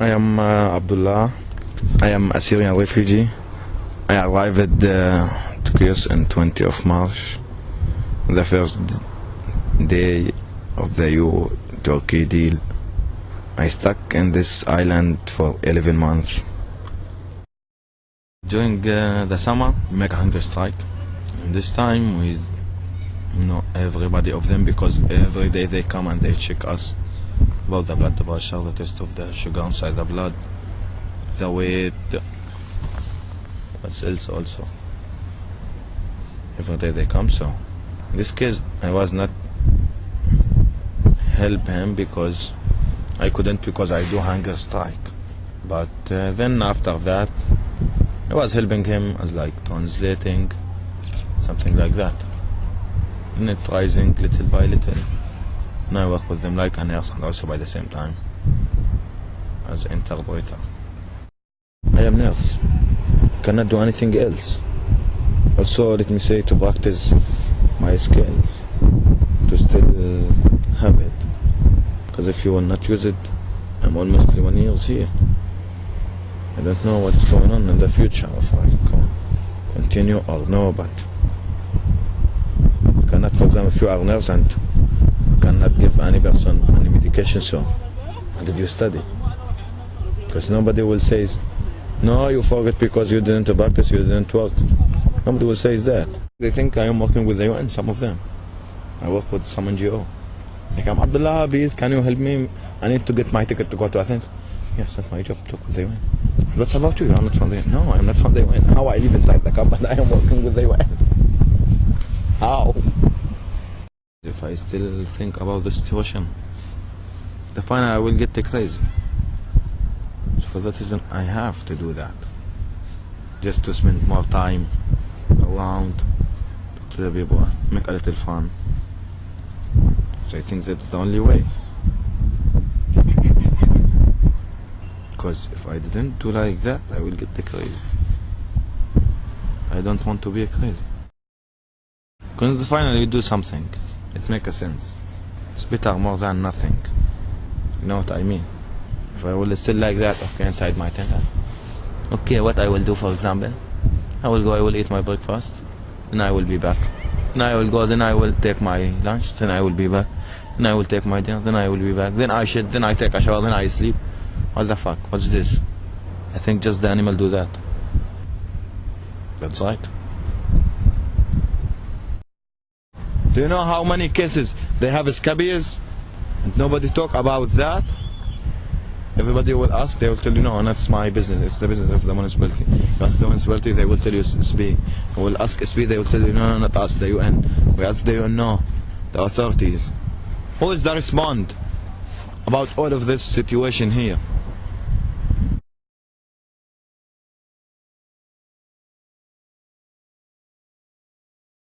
I am uh, Abdullah. I am a Syrian refugee. I arrived uh, to Chios on 20 of March, the first day of the EU-Turkey deal. I stuck in this island for 11 months. During uh, the summer, we make a hunger strike. And this time we know everybody of them because every day they come and they check us about the blood pressure, the test of the sugar inside the blood, the weight, what cells also. Every day they come, so in this case I was not help him because I couldn't because I do hunger strike. But uh, then after that, I was helping him as like translating, something like that. And it rising little by little. And I work with them like a nurse and also by the same time as interpreter. I am nurse. Cannot do anything else. Also, let me say to practice my skills to still uh, have it. Because if you will not use it, I'm almost one years here. I don't know what's going on in the future if I continue or no, but cannot, for example, if you are nurse and cannot give any person any medication, so how did you study? Because nobody will say, no, you forget because you didn't practice, you didn't work. Nobody will say that. They think I am working with the UN, some of them. I work with some NGO. Like, I'm Abdullah, please, can you help me? I need to get my ticket to go to Athens. Yes, that's my job, talk with the UN. What's about you? I'm not from the UN. No, I'm not from the UN. How I live inside the company, I am working with the UN. How? If I still think about the situation, the final I will get crazy. So for that reason, I have to do that. Just to spend more time around, to the people, make a little fun. So I think that's the only way. Because if I didn't do like that, I will get the crazy. I don't want to be crazy. Because finally you do something, it makes sense. It's better more than nothing. You know what I mean? If I will still like that, okay, inside my tent. Okay, what I will do, for example, I will go, I will eat my breakfast, then I will be back. Then I will go, then I will take my lunch, then I will be back. Then I will take my dinner, then I will be back. Then I should, then I take a shower, then I sleep. What the fuck? What's this? I think just the animal do that. That's right. Do you know how many cases they have scabies? And nobody talk about that? Everybody will ask, they will tell you, no, that's my business. It's the business of the municipality. You ask the municipality, they will tell you SB. You will ask SB, they will tell you, no, no, not us, the UN. We ask the UN, no, the authorities. Who is the respond about all of this situation here?